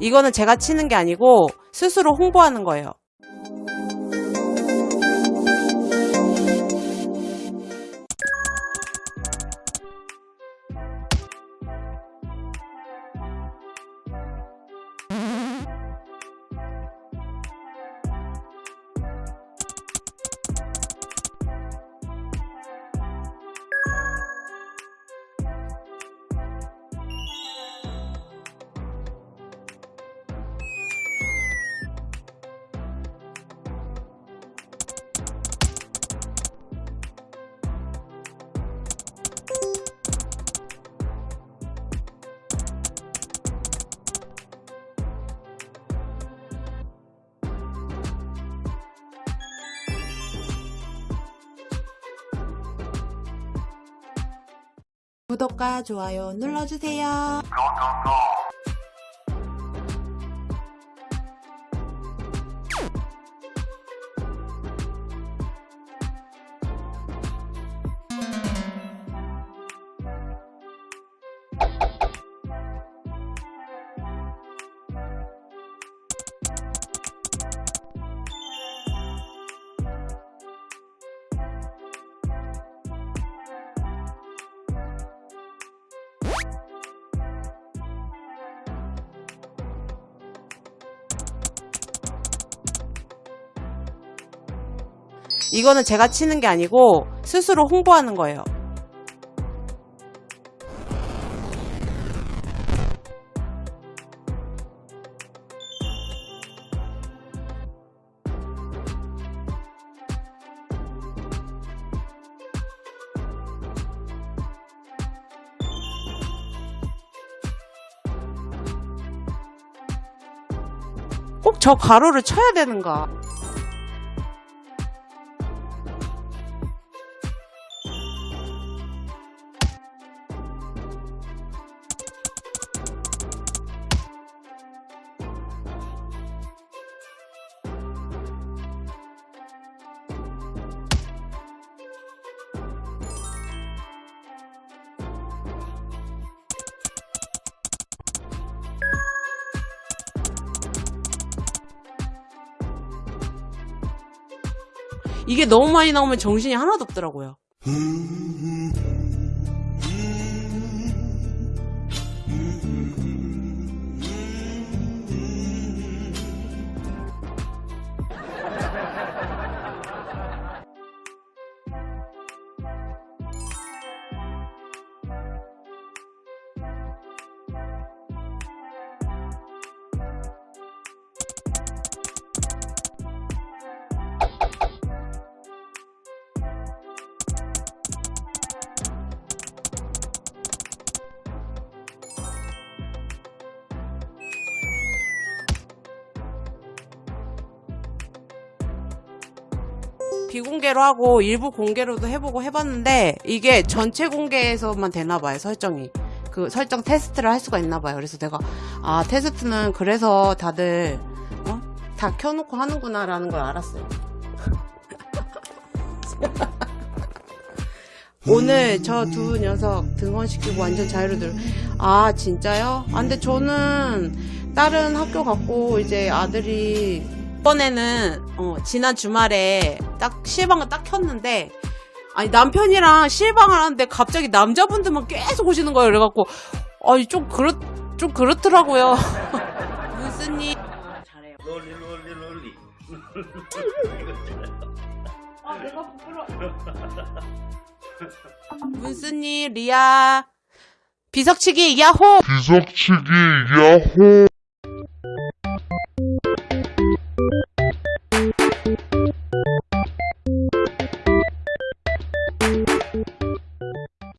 이거는 제가 치는 게 아니고 스스로 홍보하는 거예요. 구독과 좋아요 눌러주세요. 이거는 제가 치는 게 아니고 스스로 홍보하는 거예요. 꼭저 가로를 쳐야 되는가? 이게 너무 많이 나오면 정신이 하나도 없더라고요. 비공개로 하고 일부 공개로도 해보고 해봤는데 이게 전체 공개에서만 되나 봐요 설정이 그 설정 테스트를 할 수가 있나 봐요 그래서 내가 아 테스트는 그래서 다들 어? 다 켜놓고 하는구나 라는 걸 알았어요 오늘 저 두 녀석 등원시키고 완전 자유로들 아 진짜요? 아 근데 저는 다른 학교 갔고 이제 아들이 이번에는 어, 지난 주말에 딱 실방을 딱 켰는데 아니 남편이랑 실방을 하는데 갑자기 남자분들만 계속 오시는 거예요. 그래갖고 아니 좀 그렇 좀 그렇더라고요. 무슨 일? 잘해요. 롤리 롤리 롤리. 아 내가 부끄러 무슨 일이야? 비석치기 야호! 비석치기 야호